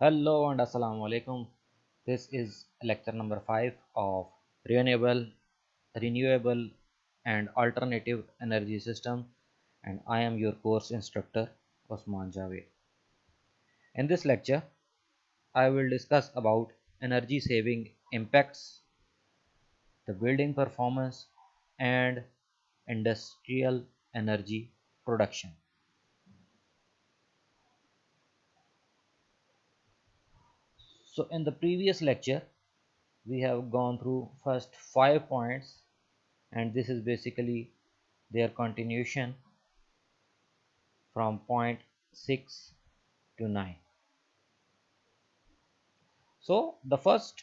Hello and Assalamu alaikum. This is lecture number 5 of renewable renewable and alternative energy system and I am your course instructor Osman Javed. In this lecture I will discuss about energy saving impacts, the building performance and industrial energy production. So in the previous lecture, we have gone through first five points and this is basically their continuation from point 6 to 9. So the first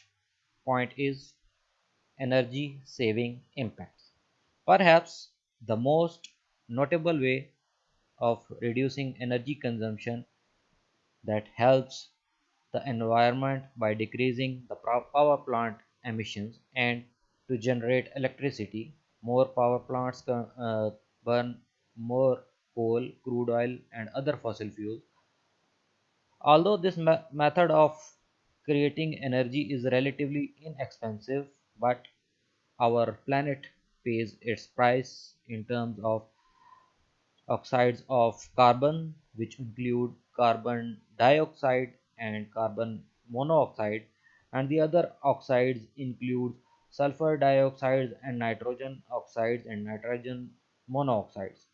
point is energy saving impacts. Perhaps the most notable way of reducing energy consumption that helps the environment by decreasing the power plant emissions and to generate electricity. More power plants uh, burn more coal crude oil and other fossil fuels. Although this me method of creating energy is relatively inexpensive but our planet pays its price in terms of oxides of carbon which include carbon dioxide and carbon monoxide and the other oxides include sulfur dioxide and nitrogen oxides and nitrogen monoxides.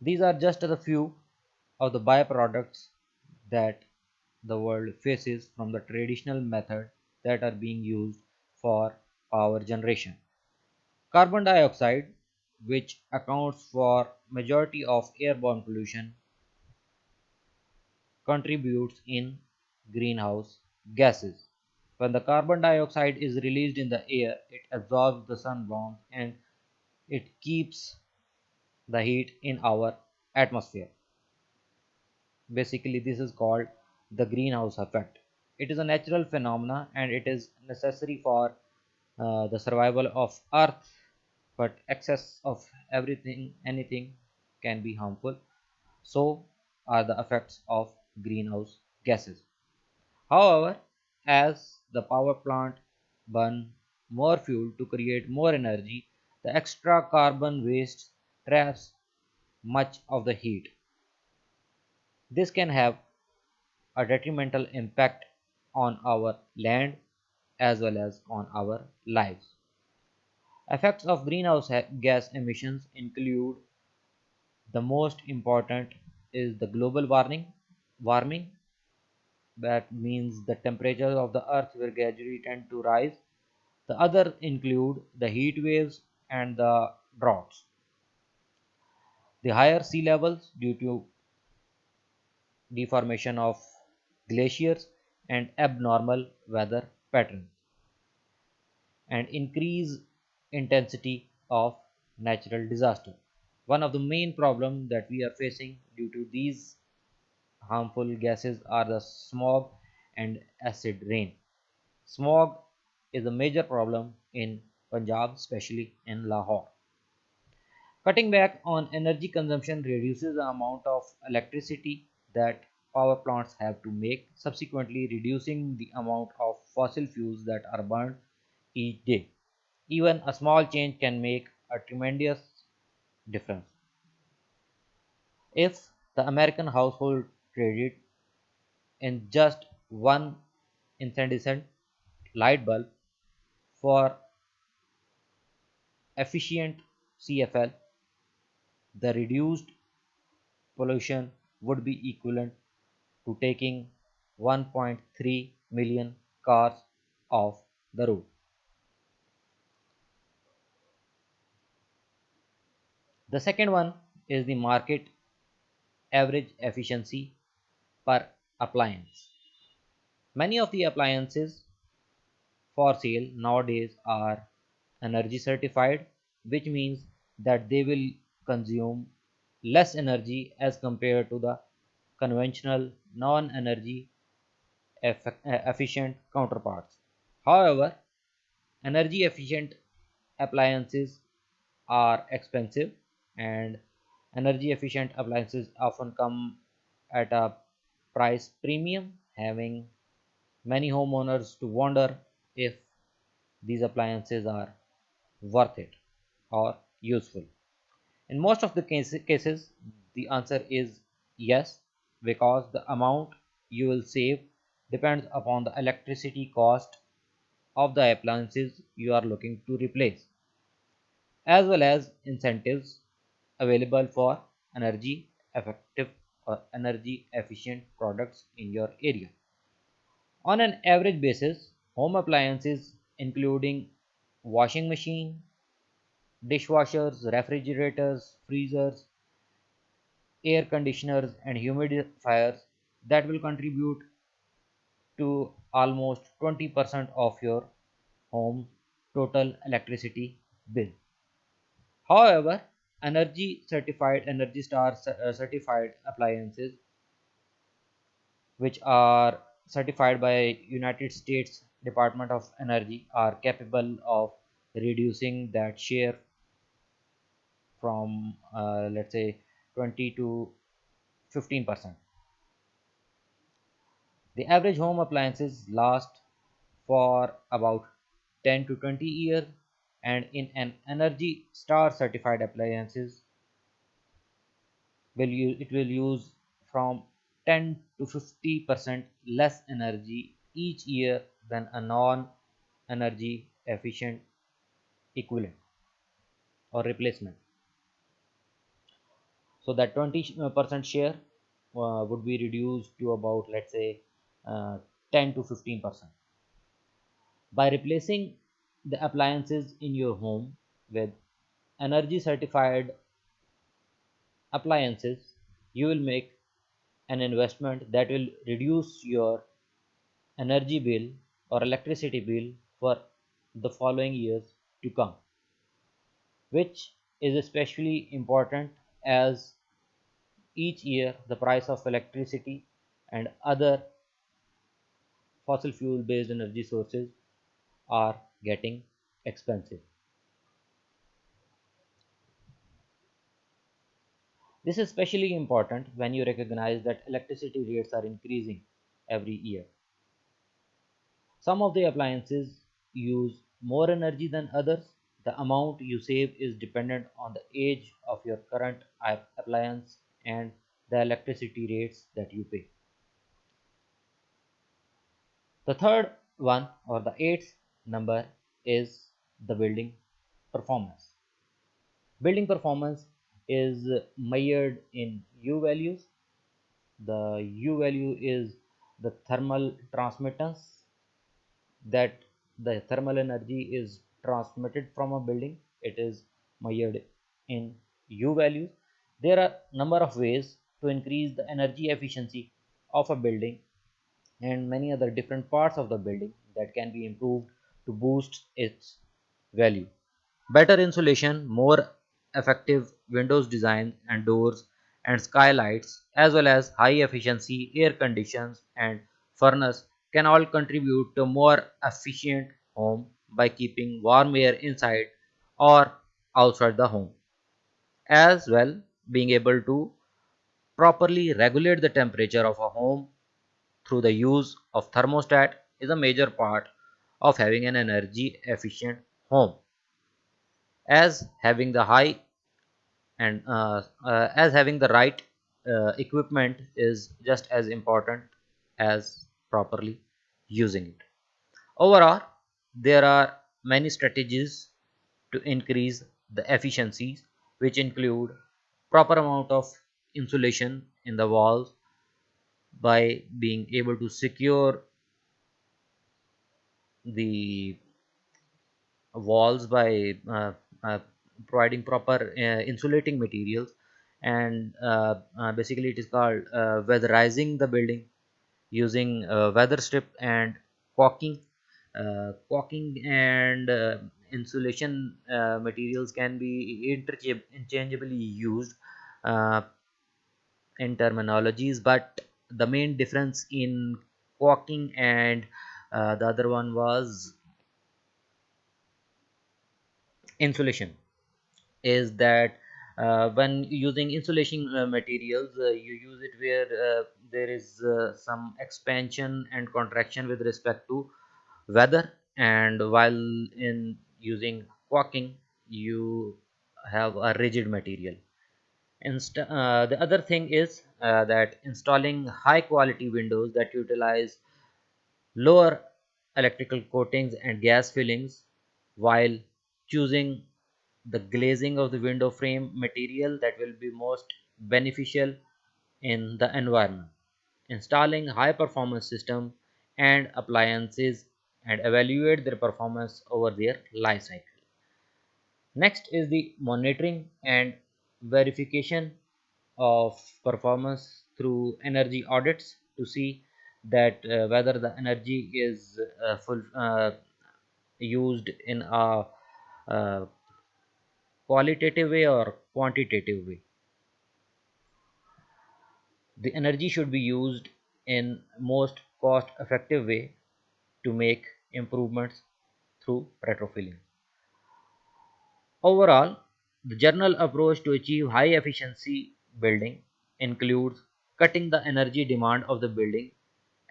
These are just a few of the byproducts that the world faces from the traditional method that are being used for power generation. Carbon dioxide which accounts for majority of airborne pollution contributes in greenhouse gases. When the carbon dioxide is released in the air, it absorbs the sun warmth and it keeps the heat in our atmosphere. Basically, this is called the greenhouse effect. It is a natural phenomena and it is necessary for uh, the survival of Earth, but excess of everything, anything can be harmful. So are the effects of greenhouse gases. However, as the power plant burn more fuel to create more energy, the extra carbon waste traps much of the heat. This can have a detrimental impact on our land as well as on our lives. Effects of greenhouse gas emissions include the most important is the global warming warming. That means the temperature of the earth will gradually tend to rise. The other include the heat waves and the droughts. The higher sea levels due to deformation of glaciers and abnormal weather patterns and increase intensity of natural disaster. One of the main problems that we are facing due to these harmful gases are the smog and acid rain. Smog is a major problem in Punjab, especially in Lahore. Cutting back on energy consumption reduces the amount of electricity that power plants have to make, subsequently reducing the amount of fossil fuels that are burned each day. Even a small change can make a tremendous difference. If the American household credit in just one incandescent light bulb for efficient CFL, the reduced pollution would be equivalent to taking 1.3 million cars off the road. The second one is the market average efficiency per appliance. Many of the appliances for sale nowadays are energy certified which means that they will consume less energy as compared to the conventional non-energy efficient counterparts. However, energy efficient appliances are expensive and energy efficient appliances often come at a price premium, having many homeowners to wonder if these appliances are worth it or useful. In most of the cases, the answer is yes, because the amount you will save depends upon the electricity cost of the appliances you are looking to replace, as well as incentives available for energy effective or energy efficient products in your area. On an average basis, home appliances including washing machine, dishwashers, refrigerators, freezers, air conditioners and humidifiers that will contribute to almost 20% of your home total electricity bill. However, energy certified energy star uh, certified appliances which are certified by United States Department of Energy are capable of reducing that share from uh, let's say 20 to 15 percent. The average home appliances last for about 10 to 20 years and in an energy star certified appliances will it will use from 10 to 50 percent less energy each year than a non energy efficient equivalent or replacement. So that 20% share uh, would be reduced to about let's say uh, 10 to 15 percent. By replacing the appliances in your home with energy certified appliances you will make an investment that will reduce your energy bill or electricity bill for the following years to come which is especially important as each year the price of electricity and other fossil fuel based energy sources are getting expensive. This is especially important when you recognize that electricity rates are increasing every year. Some of the appliances use more energy than others. The amount you save is dependent on the age of your current appliance and the electricity rates that you pay. The third one or the eighth number is the building performance. Building performance is measured in U values. The U value is the thermal transmittance that the thermal energy is transmitted from a building. It is measured in U values there are number of ways to increase the energy efficiency of a building and many other different parts of the building that can be improved to boost its value. Better insulation, more effective windows design and doors and skylights as well as high efficiency air conditions and furnace can all contribute to more efficient home by keeping warm air inside or outside the home. As well being able to properly regulate the temperature of a home through the use of thermostat is a major part of having an energy efficient home. As having the high and uh, uh, as having the right uh, equipment is just as important as properly using it. Overall there are many strategies to increase the efficiencies which include proper amount of insulation in the walls by being able to secure the walls by uh, uh, providing proper uh, insulating materials and uh, uh, basically it is called weatherizing the building using weather strip and caulking caulking and insulation materials can be interchangeably used in terminologies but the main difference in caulking and uh, the other one was insulation. Is that uh, when using insulation uh, materials uh, you use it where uh, there is uh, some expansion and contraction with respect to weather. And while in using caulking you have a rigid material. Inst the other thing is that installing high quality windows that utilize lower electrical coatings and gas fillings while choosing the glazing of the window frame material that will be most beneficial in the environment. Installing high performance system and appliances and evaluate their performance over their life cycle. Next is the monitoring and verification of performance through energy audits to see that uh, whether the energy is uh, full uh, used in a qualitative way or quantitative way. The energy should be used in most cost effective way to make improvements through retrofitting. Overall the general approach to achieve high efficiency building includes cutting the energy demand of the building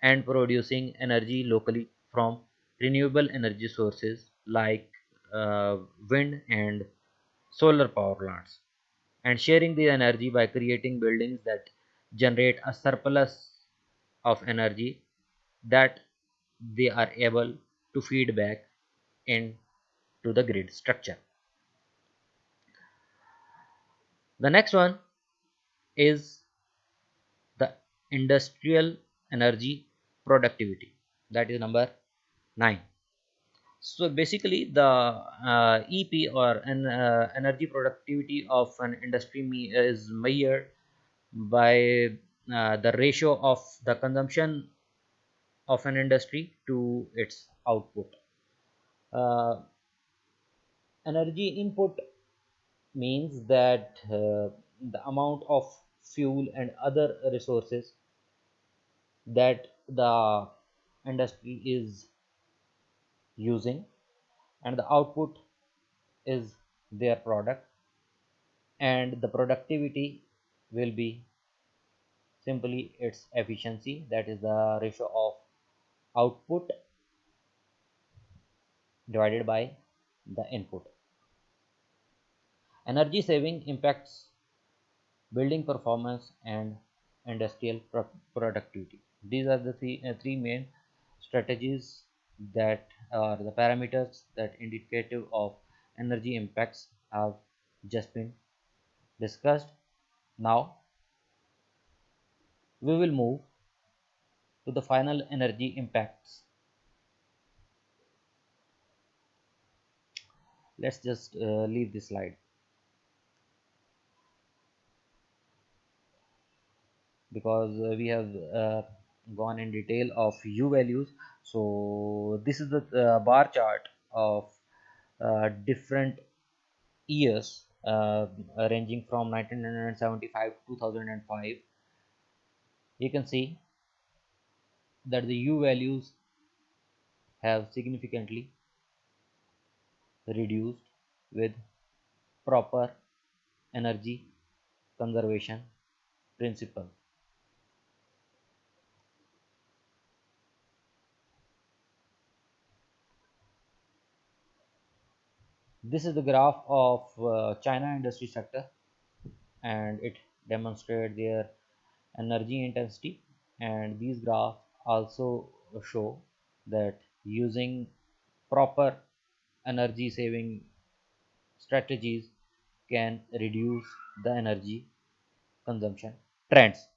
and producing energy locally from renewable energy sources like uh, wind and solar power plants and sharing the energy by creating buildings that generate a surplus of energy that they are able to feed back into the grid structure. The next one is the industrial energy productivity. That is number 9 so basically the uh, ep or an uh, energy productivity of an industry is measured by uh, the ratio of the consumption of an industry to its output. Uh, energy input means that uh, the amount of fuel and other resources that the industry is using and the output is their product and the productivity will be simply its efficiency that is the ratio of output divided by the input. Energy saving impacts building performance and industrial pro productivity these are the three, uh, three main strategies that are the parameters that indicative of energy impacts have just been discussed. Now we will move to the final energy impacts. Let's just uh, leave this slide. Because uh, we have uh, gone in detail of u values. So this is the uh, bar chart of uh, different years uh, ranging from 1975 to 2005 you can see that the u values have significantly reduced with proper energy conservation principle this is the graph of uh, China industry sector and it demonstrates their energy intensity. And these graphs also show that using proper energy saving strategies can reduce the energy consumption trends